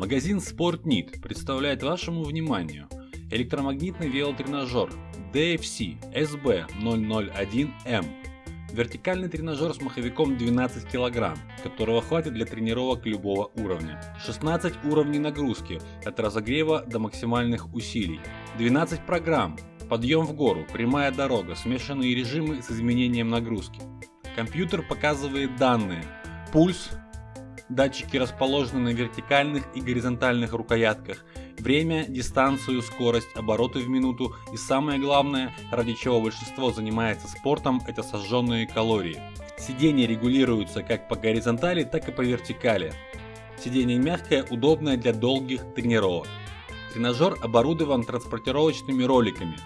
Магазин SportNit представляет вашему вниманию электромагнитный велотренажер DFC SB001M. Вертикальный тренажер с маховиком 12 кг, которого хватит для тренировок любого уровня. 16 уровней нагрузки, от разогрева до максимальных усилий. 12 программ, подъем в гору, прямая дорога, смешанные режимы с изменением нагрузки. Компьютер показывает данные, пульс, датчики расположены на вертикальных и горизонтальных рукоятках, время, дистанцию, скорость, обороты в минуту и самое главное, ради чего большинство занимается спортом, это сожженные калории. Сиденье регулируется как по горизонтали, так и по вертикали. Сиденье мягкое, удобное для долгих тренировок. Тренажер оборудован транспортировочными роликами,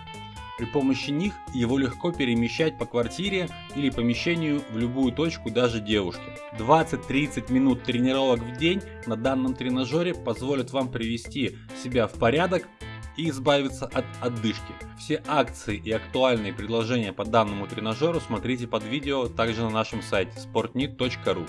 при помощи них его легко перемещать по квартире или помещению в любую точку даже девушке. 20-30 минут тренировок в день на данном тренажере позволят вам привести себя в порядок и избавиться от отдышки. Все акции и актуальные предложения по данному тренажеру смотрите под видео также на нашем сайте sportnit.ru.